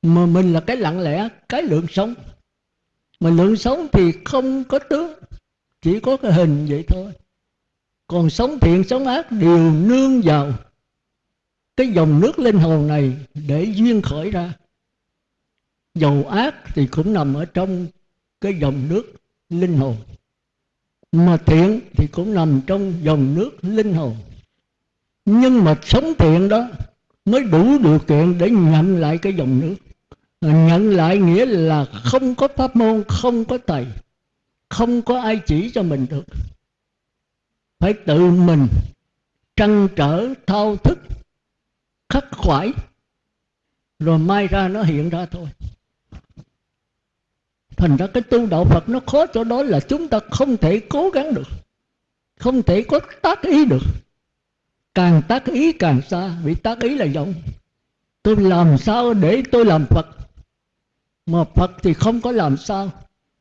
Mà mình là cái lặng lẽ, cái lượng sống. Mà lượng sống thì không có tướng, chỉ có cái hình vậy thôi. Còn sống thiện, sống ác đều nương vào cái dòng nước linh hồn này để duyên khởi ra. Dầu ác thì cũng nằm ở trong cái dòng nước linh hồn. Mà thiện thì cũng nằm trong dòng nước linh hồn nhưng mà sống thiện đó mới đủ điều kiện để nhận lại cái dòng nước. À, nhận lại nghĩa là không có pháp môn, không có thầy không có ai chỉ cho mình được. Phải tự mình trăn trở, thao thức, khắc khoải, rồi mai ra nó hiện ra thôi. Thành ra cái tu đạo phật nó khó chỗ đó là chúng ta không thể cố gắng được, không thể có tác ý được càng tác ý càng xa, vì tác ý là vọng tôi làm sao để tôi làm phật? Mà phật thì không có làm sao.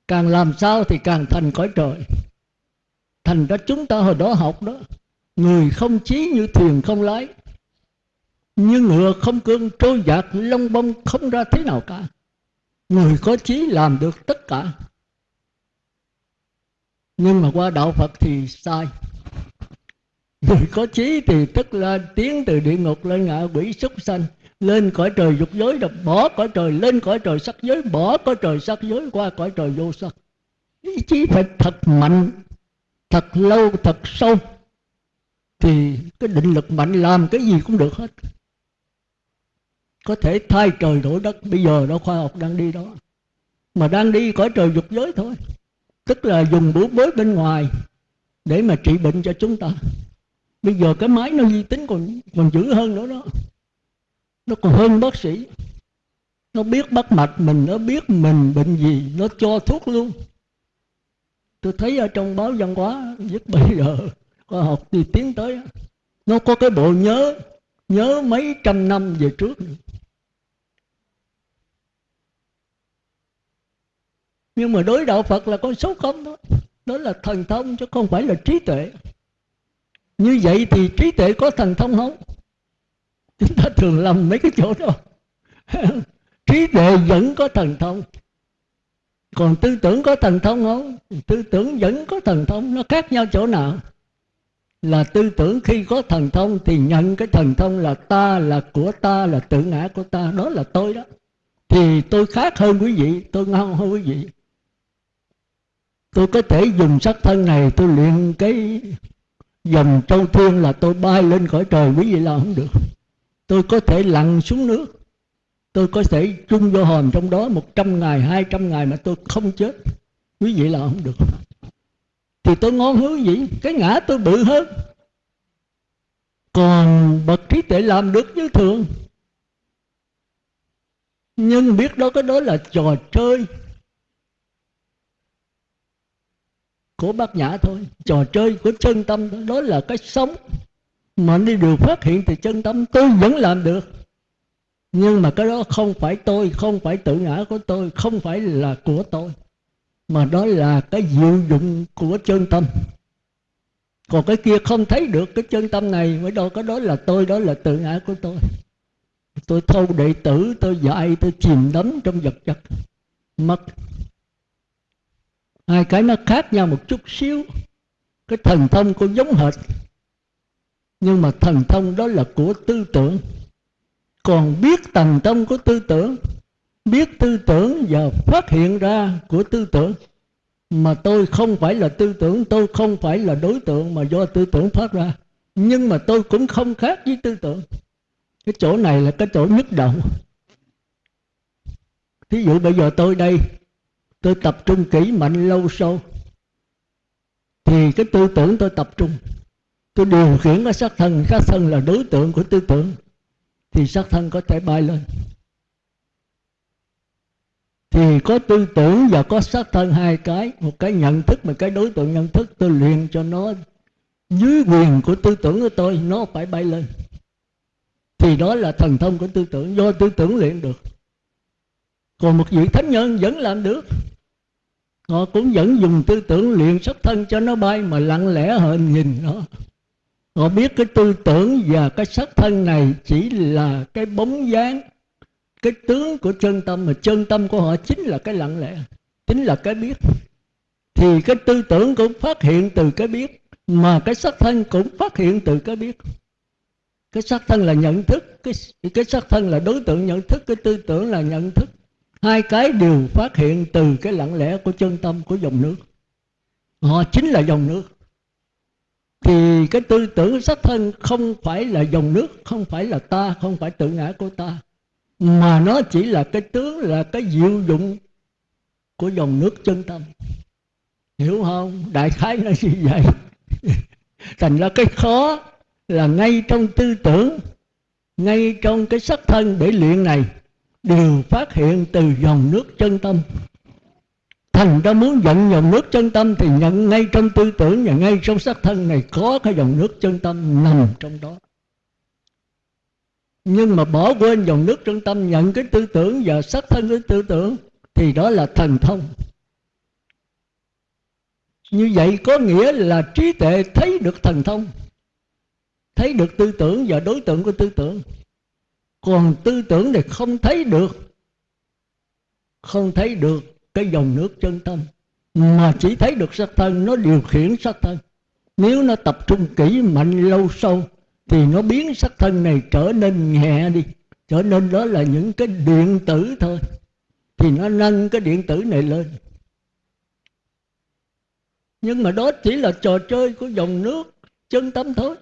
Càng làm sao thì càng thành cõi trời. Thành ra chúng ta hồi đó học đó, người không chí như thuyền không lái, như ngựa không cương, trôi dạt lông bông không ra thế nào cả. Người có chí làm được tất cả. Nhưng mà qua đạo phật thì sai người có trí thì tức là tiến từ địa ngục lên ngạ quỷ súc sanh. Lên cõi trời dục giới rồi bỏ cõi trời, lên cõi trời sắc giới, bỏ cõi trời sắc giới, qua cõi trời vô sắc. Ý chí phải thật mạnh, thật lâu, thật sâu. Thì cái định lực mạnh làm cái gì cũng được hết. Có thể thay trời đổi đất, bây giờ đó khoa học đang đi đó. Mà đang đi cõi trời dục giới thôi. Tức là dùng bữa bới bên ngoài để mà trị bệnh cho chúng ta bây giờ cái máy nó di tính còn còn dữ hơn nữa đó. Nó còn hơn bác sĩ. Nó biết bắt mạch mình, nó biết mình bệnh gì, nó cho thuốc luôn. Tôi thấy ở trong báo văn hóa, nhất bây giờ, khoa học thì tiến tới. Nó có cái bộ nhớ nhớ mấy trăm năm về trước. Nhưng mà đối đạo phật là con số không đó. Đó là thần thông chứ không phải là trí tuệ như vậy thì trí tuệ có thần thông không? Chúng ta thường lầm mấy cái chỗ đó. Trí tuệ vẫn có thần thông. Còn tư tưởng có thần thông không? Tư tưởng vẫn có thần thông, nó khác nhau chỗ nào? Là tư tưởng khi có thần thông thì nhận cái thần thông là ta, là của ta, là tự ngã của ta. Đó là tôi đó. Thì tôi khác hơn quý vị, tôi ngon hơn quý vị. Tôi có thể dùng sắc thân này, tôi luyện cái dòng châu thiên là tôi bay lên khỏi trời, quý vị là không được. Tôi có thể lặn xuống nước. Tôi có thể chung vô hòm trong đó một trăm ngày, hai trăm ngày mà tôi không chết. Quý vị là không được. Thì tôi ngon hứa gì? Cái ngã tôi bự hơn. Còn bậc trí tuệ làm được như thường. Nhưng biết đó, cái đó là trò chơi. Của bác nhã thôi. Trò chơi của chân tâm đó, đó là cái sống. Mà đi được phát hiện thì chân tâm tôi vẫn làm được. Nhưng mà cái đó không phải tôi không phải tự ngã của tôi không phải là của tôi. Mà đó là cái diệu dụng của chân tâm. Còn cái kia không thấy được cái chân tâm này mới đâu cái đó là tôi đó là tự ngã của tôi. Tôi thâu đệ tử tôi dạy tôi chìm đắm trong vật chất. Mất hai cái nó khác nhau một chút xíu. Cái thần thông cũng giống hệt. Nhưng mà thần thông đó là của tư tưởng. Còn biết thần thông của tư tưởng, biết tư tưởng và phát hiện ra của tư tưởng. Mà tôi không phải là tư tưởng, tôi không phải là đối tượng mà do tư tưởng phát ra. Nhưng mà tôi cũng không khác với tư tưởng. Cái chỗ này là cái chỗ nhất động thí dụ bây giờ tôi đây tôi tập trung kỹ mạnh lâu sâu thì cái tư tưởng tôi tập trung. Tôi điều khiển cái sắc thân. Sắc thân là đối tượng của tư tưởng. Thì sắc thân có thể bay lên. Thì có tư tưởng và có sắc thân hai cái. Một cái nhận thức, một cái đối tượng nhận thức. Tôi luyện cho nó dưới quyền của tư tưởng của tôi. Nó phải bay lên. Thì đó là thần thông của tư tưởng. Do tư tưởng luyện được còn một vị thánh nhân vẫn làm được. Họ cũng vẫn dùng tư tưởng luyện sắc thân cho nó bay mà lặng lẽ hơn nhìn nó. Họ biết cái tư tưởng và cái sắc thân này chỉ là cái bóng dáng, cái tướng của chân tâm mà chân tâm của họ chính là cái lặng lẽ, chính là cái biết. Thì cái tư tưởng cũng phát hiện từ cái biết, mà cái sắc thân cũng phát hiện từ cái biết. Cái sắc thân là nhận thức, cái cái sắc thân là đối tượng nhận thức, cái tư tưởng là nhận thức hai cái đều phát hiện từ cái lặng lẽ của chân tâm của dòng nước. Họ chính là dòng nước. Thì cái tư tưởng sắc thân không phải là dòng nước, không phải là ta, không phải tự ngã của ta. Mà nó chỉ là cái tướng, là cái diệu dụng của dòng nước chân tâm. Hiểu không? Đại khái nó như vậy. Thành ra cái khó là ngay trong tư tưởng, ngay trong cái sắc thân để luyện này đều phát hiện từ dòng nước chân tâm. Thành ra muốn nhận dòng nước chân tâm thì nhận ngay trong tư tưởng và ngay trong xác thân này có cái dòng nước chân tâm nằm trong đó. Nhưng mà bỏ quên dòng nước chân tâm, nhận cái tư tưởng và xác thân cái tư tưởng thì đó là thần thông. Như vậy có nghĩa là trí tuệ thấy được thần thông, thấy được tư tưởng và đối tượng của tư tưởng còn tư tưởng thì không thấy được. Không thấy được cái dòng nước chân tâm. Mà chỉ thấy được sắc thân, nó điều khiển sắc thân. Nếu nó tập trung kỹ mạnh lâu sâu, thì nó biến sắc thân này trở nên nhẹ đi. Trở nên đó là những cái điện tử thôi. Thì nó nâng cái điện tử này lên. Nhưng mà đó chỉ là trò chơi của dòng nước chân tâm thôi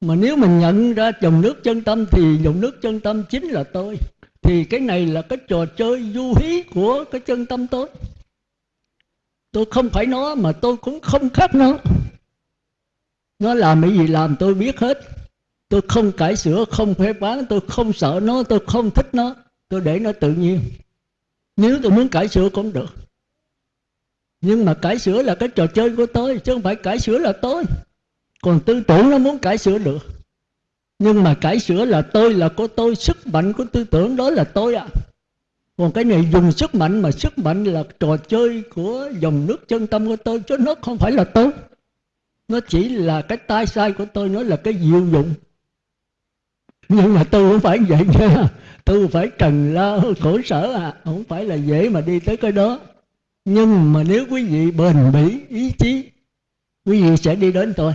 mà nếu mình nhận ra dòng nước chân tâm thì dòng nước chân tâm chính là tôi. Thì cái này là cái trò chơi du hí của cái chân tâm tôi. Tôi không phải nó mà tôi cũng không khác nó. Nó làm cái gì làm tôi biết hết. Tôi không cải sửa, không phê bán tôi không sợ nó, tôi không thích nó. Tôi để nó tự nhiên. Nếu tôi muốn cải sửa cũng được. Nhưng mà cải sửa là cái trò chơi của tôi, chứ không phải cải sửa là tôi còn tư tưởng nó muốn cải sửa được. Nhưng mà cải sửa là tôi là của tôi, sức mạnh của tư tưởng đó là tôi ạ. À. còn cái này dùng sức mạnh mà sức mạnh là trò chơi của dòng nước chân tâm của tôi, chứ nó không phải là tôi. Nó chỉ là cái tai sai của tôi, nó là cái diệu dụng. Nhưng mà tôi không phải vậy nha. Tôi phải cần lao, khổ sở à không phải là dễ mà đi tới cái đó. Nhưng mà nếu quý vị bền bỉ, ý chí, quý vị sẽ đi đến tôi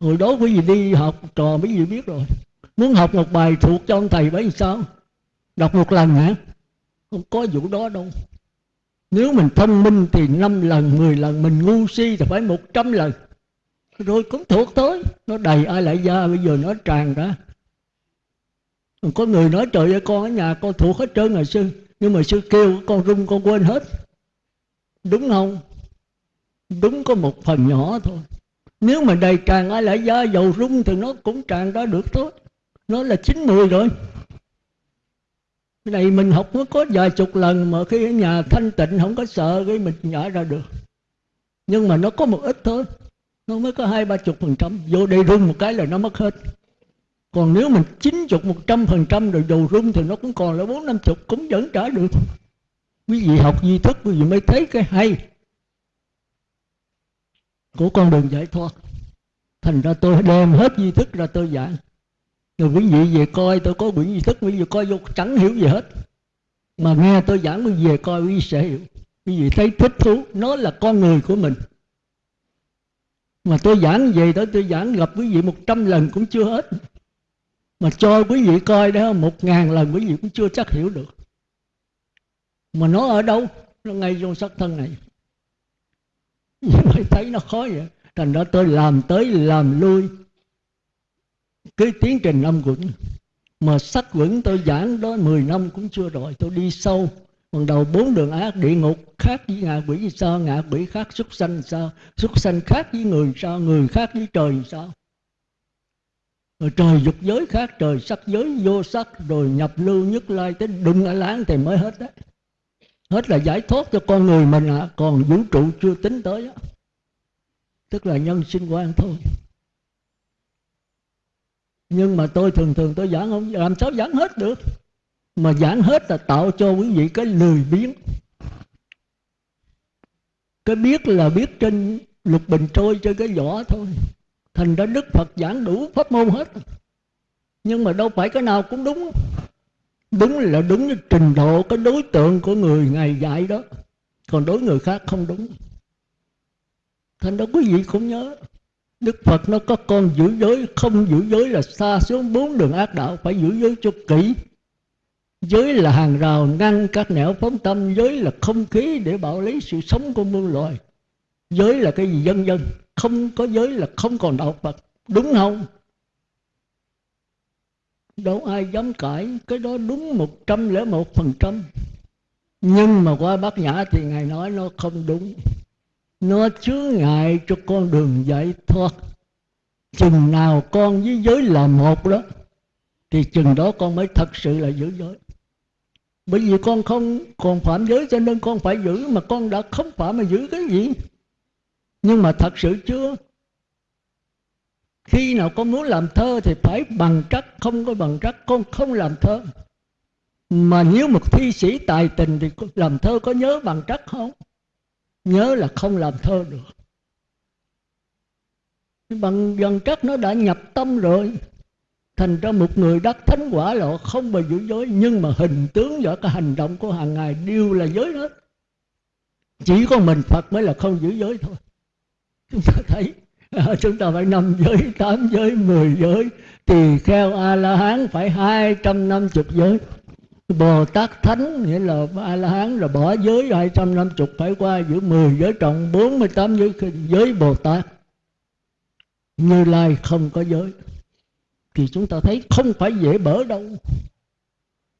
hồi đó quý vị đi học trò mấy vị biết rồi. Muốn học một bài thuộc cho ông thầy bấy sao? Đọc một lần hả? Không có vụ đó đâu. Nếu mình thông minh thì năm lần, mười lần, mình ngu si thì phải một trăm lần. Rồi cũng thuộc tới. Nó đầy ai lại ra bây giờ nó tràn ra. Có người nói, trời ơi, con ở nhà con thuộc hết trơn rồi sư. Nhưng mà sư kêu, con rung, con quên hết. Đúng không? Đúng có một phần nhỏ thôi nếu mà đầy tràn ai lại da dầu rung thì nó cũng tràn ra được thôi. Nó là chín mùi rồi. Cái này mình học mới có vài chục lần mà khi ở nhà thanh tịnh không có sợ cái mình nhả ra được. Nhưng mà nó có một ít thôi. Nó mới có hai ba chục phần trăm. Vô đây rung một cái là nó mất hết. Còn nếu mình chín chục, một trăm phần trăm rồi dầu rung thì nó cũng còn là bốn năm chục, cũng vẫn trả được. Quý vị học di thức quý vị mới thấy cái hay của con đường giải thoát. Thành ra tôi đem hết duy thức ra tôi giảng. Rồi quý vị về coi, tôi có quyển duy thức, quý vị coi vô, chẳng hiểu gì hết. Mà nghe tôi giảng, quý vị về coi, quý vị sẽ hiểu. Quý vị thấy thích thú, nó là con người của mình. Mà tôi giảng về đó, tôi giảng gặp quý vị một trăm lần cũng chưa hết. Mà cho quý vị coi đó, một ngàn lần quý vị cũng chưa chắc hiểu được. Mà nó ở đâu? Nó ngay trong sắc thân này. nhưng phải thấy nó khó vậy? Thành ra tôi làm tới làm lui. Cái tiến trình âm quẩn. Mà sắc vững tôi giảng đó 10 năm cũng chưa rồi. Tôi đi sâu. Còn đầu bốn đường ác, địa ngục khác với ngạ quỷ vì sao? Ngạ quỷ khác xuất sanh sao? Xuất sanh khác với người sao? Người khác với trời sao? Rồi trời dục giới khác, trời sắc giới vô sắc, rồi nhập lưu nhất lai tới đụng ở láng thì mới hết đấy hết là giải thoát cho con người mình à. Còn vũ trụ chưa tính tới đó. tức là nhân sinh quan thôi. Nhưng mà tôi thường thường tôi giảng không, làm sao giảng hết được? Mà giảng hết là tạo cho quý vị cái lười biếng. Cái biết là biết trên lục bình trôi trên cái vỏ thôi. Thành ra đức phật giảng đủ pháp môn hết. Nhưng mà đâu phải cái nào cũng đúng đúng là đúng cái trình độ, cái đối tượng của người ngài dạy đó. Còn đối người khác không đúng. Thành đó quý vị cũng nhớ, đức phật nó có con giữ giới, không giữ giới là xa xuống bốn đường ác đạo, phải giữ giới cho kỹ. Giới là hàng rào ngăn các nẻo phóng tâm, giới là không khí để bảo lấy sự sống của muôn loài. Giới là cái gì dân dân, không có giới là không còn đạo phật. Đúng không? Đâu ai dám cãi, cái đó đúng một trăm lẻ một phần trăm. Nhưng mà qua bát nhã thì ngài nói nó không đúng. Nó chứa ngại cho con đường giải thoát. Chừng nào con với giới là một đó, thì chừng đó con mới thật sự là giữ giới. Bởi vì con không còn phạm giới cho nên con phải giữ, mà con đã không phạm mà giữ cái gì? Nhưng mà thật sự chưa? Khi nào con muốn làm thơ thì phải bằng trắc không có bằng trắc con không làm thơ. Mà nếu một thi sĩ tài tình thì làm thơ có nhớ bằng trắc không? Nhớ là không làm thơ được. Bằng bằng trắc nó đã nhập tâm rồi. Thành ra một người đắc thánh quả lộ không bao giữ giới. Nhưng mà hình tướng và cái hành động của hàng ngày đều là giới hết. Chỉ có mình phật mới là không giữ giới thôi. Chúng ta thấy à, chúng ta phải năm giới tám giới mười giới. Tỳ kheo a la hán phải hai trăm năm chục giới. Bồ tát thánh nghĩa là a la hán là bỏ giới hai trăm năm chục phải qua giữa mười giới trọng bốn mươi tám giới giới bồ tát như lai không có giới thì chúng ta thấy không phải dễ bỡ đâu.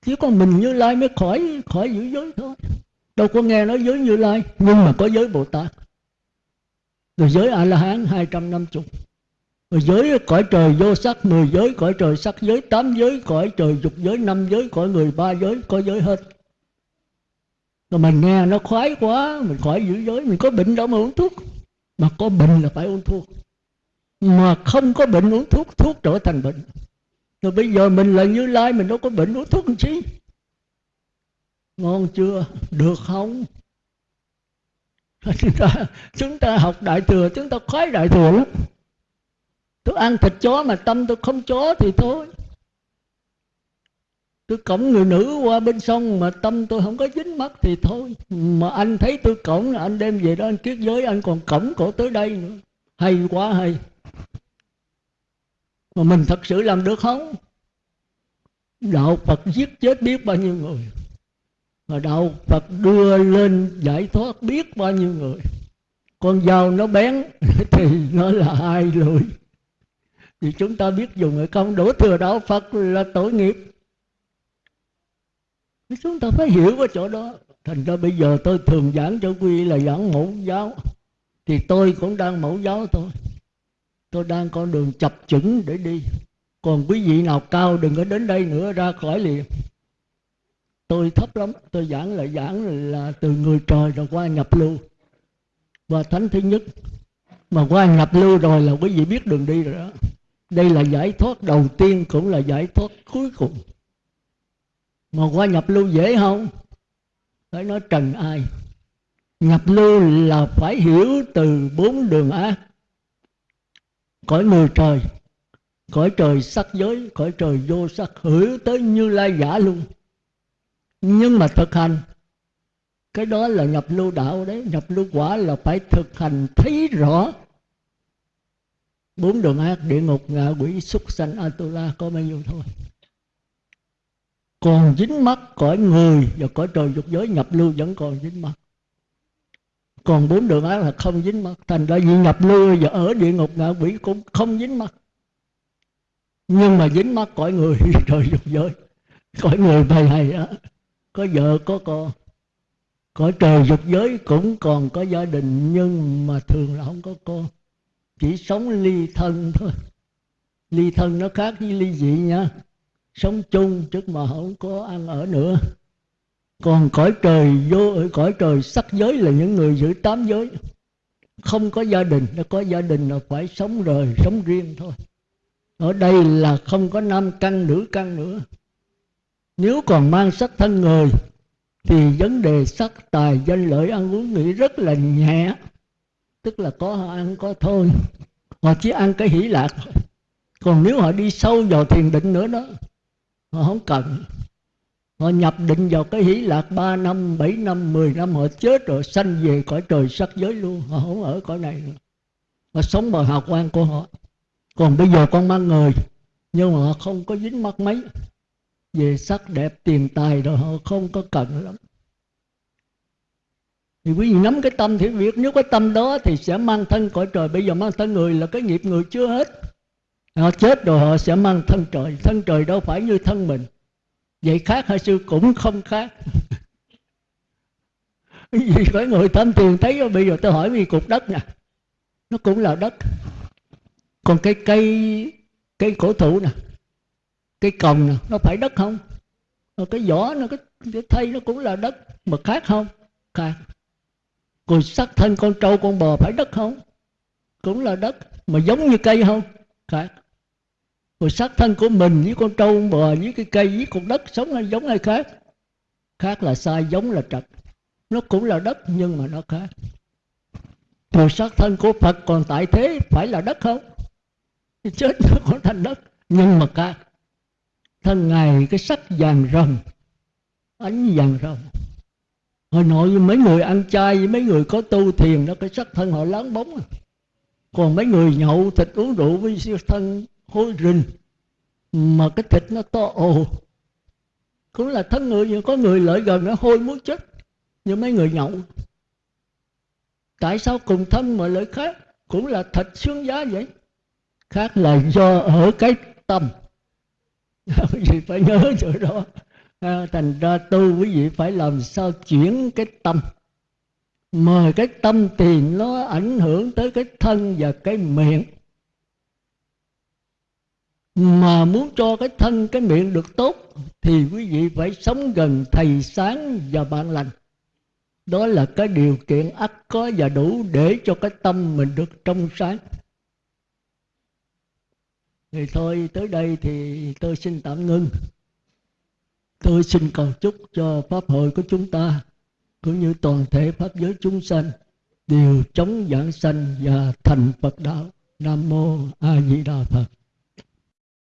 Chỉ có mình như lai mới khỏi khỏi giữ giới thôi. Đâu có nghe nói giới như lai nhưng mà có giới bồ tát rồi giới a la hán hai trăm năm chục. Rồi giới cõi trời vô sắc, mười giới, cõi trời sắc giới, tám giới, cõi trời dục giới, năm giới, cõi người ba giới, có giới hết. Rồi mình nghe nó khoái quá, mình khỏi giữ giới, mình có bệnh đâu mà uống thuốc. Mà có bệnh là phải uống thuốc. Mà không có bệnh uống thuốc thuốc trở thành bệnh. Rồi bây giờ mình là như lai, mình đâu có bệnh uống thuốc làm chi? Ngon chưa? Được không? Chúng ta chúng ta học đại thừa, chúng ta khoái đại thừa lắm. Tôi ăn thịt chó mà tâm tôi không chó thì thôi. Tôi cổng người nữ qua bên sông mà tâm tôi không có dính mắt thì thôi. Mà anh thấy tôi cổng là anh đem về đó anh kiết giới, anh còn cổng cổ tới đây nữa. Hay quá hay. Mà mình thật sự làm được không? Đạo phật giết chết biết bao nhiêu người mà đạo phật đưa lên giải thoát biết bao nhiêu người. Con dao nó bén thì nó là hai lưỡi. Thì chúng ta biết dùng người công đổ thừa đạo phật là tội nghiệp. Chúng ta phải hiểu cái chỗ đó. Thành ra bây giờ tôi thường giảng cho quý là giảng mẫu giáo. Thì tôi cũng đang mẫu giáo thôi. Tôi đang con đường chập chững để đi. Còn quý vị nào cao đừng có đến đây nữa, ra khỏi liền tôi thấp lắm, tôi giảng là giảng là từ người trời rồi qua nhập lưu. Và thánh thứ nhất, mà qua nhập lưu rồi là quý vị biết đường đi rồi đó. Đây là giải thoát đầu tiên cũng là giải thoát cuối cùng. Mà qua nhập lưu dễ không? Phải nói trần ai? Nhập lưu là phải hiểu từ bốn đường ác. Cõi người trời, cõi trời sắc giới, cõi trời vô sắc hiểu tới như lai giả luôn nhưng mà thực hành, cái đó là nhập lưu đạo đấy. Nhập lưu quả là phải thực hành thấy rõ bốn đường ác địa ngục, ngạ quỷ, súc sanh, atula, có bao nhiêu thôi. Còn dính mắt cõi người và cõi trời dục giới, nhập lưu vẫn còn dính mắt còn bốn đường ác là không dính mắt thành ra vì nhập lưu và ở địa ngục, ngạ quỷ cũng không dính mắt nhưng mà dính mắt cõi người, trời dục giới. Cõi người bày hay á có vợ, có con. Cõi trời dục giới cũng còn có gia đình, nhưng mà thường là không có con. Chỉ sống ly thân thôi. Ly thân nó khác với ly dị nha. Sống chung chứ mà không có ăn ở nữa. Còn cõi trời vô ở cõi trời sắc giới là những người giữ tám giới. Không có gia đình, nó có gia đình là phải sống rời sống riêng thôi. Ở đây là không có nam căn, nữ căn nữa nếu còn mang sắc thân người, thì vấn đề sắc tài danh lợi ăn uống nghĩ rất là nhẹ. Tức là có họ ăn, có thôi. Họ chỉ ăn cái hỷ lạc còn nếu họ đi sâu vào thiền định nữa đó, họ không cần. Họ nhập định vào cái hỷ lạc 3 năm 7 năm 10 năm, họ chết rồi, sanh về cõi trời sắc giới luôn. Họ không ở cõi này nữa. Họ sống bằng hào quang của họ. Còn bây giờ con mang người, nhưng mà họ không có dính mắt mấy về sắc đẹp tiền tài rồi họ không có cần lắm. Thì quý vị nắm cái tâm thì việc, nếu cái tâm đó thì sẽ mang thân cõi trời. Bây giờ mang thân người là cái nghiệp người chưa hết. Họ chết rồi họ sẽ mang thân trời. Thân trời đâu phải như thân mình. Vậy khác hay sư cũng không khác. Vì phải người tham tiền thấy bây giờ tôi hỏi vì cục đất nè. Nó cũng là đất. Còn cái cây cây cổ thụ nè cây cồng nè nó phải đất không? Rồi cái vỏ nó cái, cái thây nó cũng là đất mà khác không? Khác. Rồi sắc thân con trâu con bò phải đất không? Cũng là đất mà giống như cây không? Khác. Rồi sắc thân của mình với con trâu con bò với cái cây với con đất sống hay giống hay khác? Khác là sai giống là trật. Nó cũng là đất nhưng mà nó khác. Rồi sắc thân của phật còn tại thế phải là đất không? Chết nó còn thành đất nhưng mà khác thân ngài cái sắc vàng rồng, ánh vàng rồng. Hồi nội mấy người ăn chay, với mấy người có tu thiền đó, cái sắc thân họ láng bóng. À. còn mấy người nhậu thịt uống rượu với siêu thân hôi rình, mà cái thịt nó to ồ. Cũng là thân người, nhưng có người lợi gần nó hôi muốn chết như mấy người nhậu. Tại sao cùng thân mà lợi khác? Cũng là thịt xương giá vậy. Khác là do ở cái tâm. quý vị phải nhớ chỗ đó. À, thành ra tu quý vị phải làm sao chuyển cái tâm. Mời cái tâm tiền nó ảnh hưởng tới cái thân và cái miệng. Mà muốn cho cái thân cái miệng được tốt thì quý vị phải sống gần thầy sáng và bạn lành. Đó là cái điều kiện ắt có và đủ để cho cái tâm mình được trong sáng thì thôi, tới đây thì tôi xin tạm ngưng. Tôi xin cầu chúc cho pháp hội của chúng ta, cũng như toàn thể pháp giới chúng sanh, đều chống giảng sanh và thành phật đạo. Nam mô a di đà phật.